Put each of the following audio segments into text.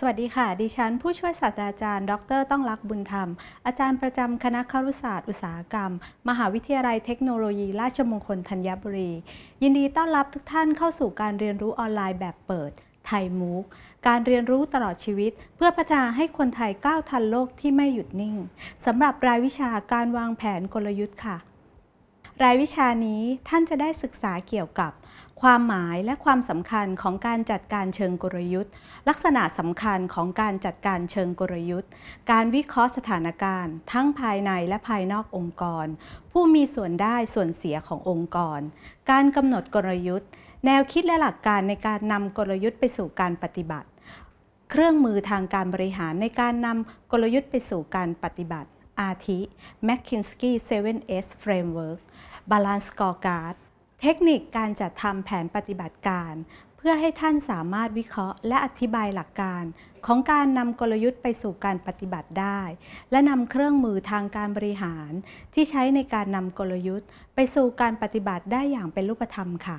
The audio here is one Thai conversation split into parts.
สวัสดีค่ะ ดิฉันผู้ช่วยศาสตราจารย์ ดร ต้องรักบุญธรรม อาจารย์ประจำคณะครุศาสตร์อุตสาหกรรม มหาวิทยาลัยเทคโนโลยี ราชมงคลธัญบุรี ยินดีต้อนรับทุกท่านเข้าสู่การเรียนรู้ออนไลน์แบบเปิดไทยมูกการเรียนรู้ตลอดชีวิต เพื่อพัฒนาให้คนไทยก้าวทันโลกที่ไม่หยุดนิ่งสำหรับรายวิชาการวางแผนกลยุทธ์ค่ะ รายวิชานี้ท่านจะได้ศึกษาเกี่ยวกับ ความหมายและความสำคัญของการจัดการเชิงกลยุทธ์ ลักษณะสำคัญของการจัดการเชิงกลยุทธ์ การวิเคราะห์สถานการณ์ ทั้งภายในและภายนอกองค์กร ผู้มีส่วนได้ส่วนเสียขององค์กร การกำหนดกลยุทธ์ แนวคิดและหลักการในการนำกลยุทธ์ไปสู่การปฏิบัติ เครื่องมือทางการบริหารในการนำกลยุทธ์ไปสู่การปฏิบัติอาทิ McKinsey 7S Framework Balanced Scorecard เทคนิคการจัดทำแผนปฏิบัติการ เพื่อให้ท่านสามารถวิเคราะห์ และอธิบายหลักการ ของการนำกลยุทธ์ไปสู่การปฏิบัติได้ และนำเครื่องมือทางการบริหาร ที่ใช้ในการนำกลยุทธ์ ไปสู่การปฏิบัติได้อย่างเป็นรูปธรรมค่ะ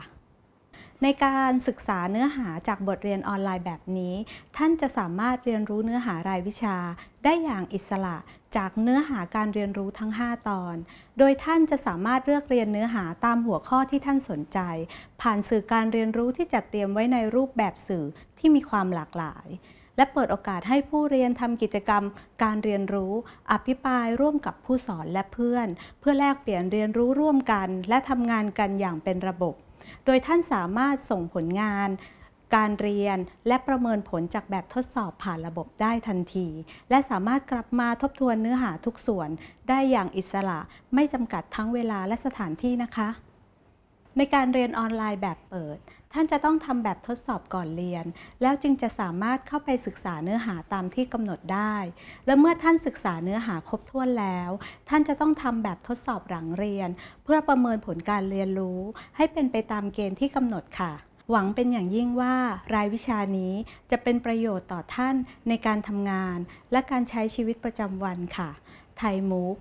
ในการศึกษาเนื้อหาจากบทเรียนออนไลน์แบบนี้ ท่านจะสามารถเรียนรู้เนื้อหารายวิชา ได้อย่างอิสระจากเนื้อหาการเรียนรู้ทั้ง 5 ตอน โดยท่านจะสามารถเลือกเรียนเนื้อหาตามหัวข้อที่ท่านสนใจ ผ่านสื่อการเรียนรู้ที่จัดเตรียมไว้ในรูปแบบสื่อที่มีความหลากหลายและเปิดโอกาสให้ผู้เรียนทำกิจกรรม การเรียนรู้ อภิปรายร่วมกับผู้สอนและเพื่อน เพื่อแลกเปลี่ยนเรียนรู้ร่วมกัน และทำงานกันอย่างเป็นระบบ โดยท่านสามารถส่งผลงาน การเรียนและประเมินผลจากแบบทดสอบผ่านระบบได้ทันที และสามารถกลับมาทบทวนเนื้อหาทุกส่วน ได้อย่างอิสระไม่จำกัดทั้งเวลาและสถานที่นะคะ ในการเรียนออนไลน์แบบเปิด ท่านจะต้องทำแบบทดสอบก่อนเรียน แล้วจึงจะสามารถเข้าไปศึกษาเนื้อหาตามที่กำหนดได้ และเมื่อท่านศึกษาเนื้อหาครบถ้วนแล้ว ท่านจะต้องทำแบบทดสอบหลังเรียน เพื่อประเมินผลการเรียนรู้ ให้เป็นไปตามเกณฑ์ที่กำหนดค่ะ หวังเป็นอย่างยิ่งว่ารายวิชานี้จะเป็นประโยชน์ต่อท่านในการทำงาน และการใช้ชีวิตประจำวันค่ะ ไทยมุก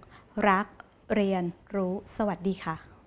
รัก เรียน รู้ สวัสดีค่ะ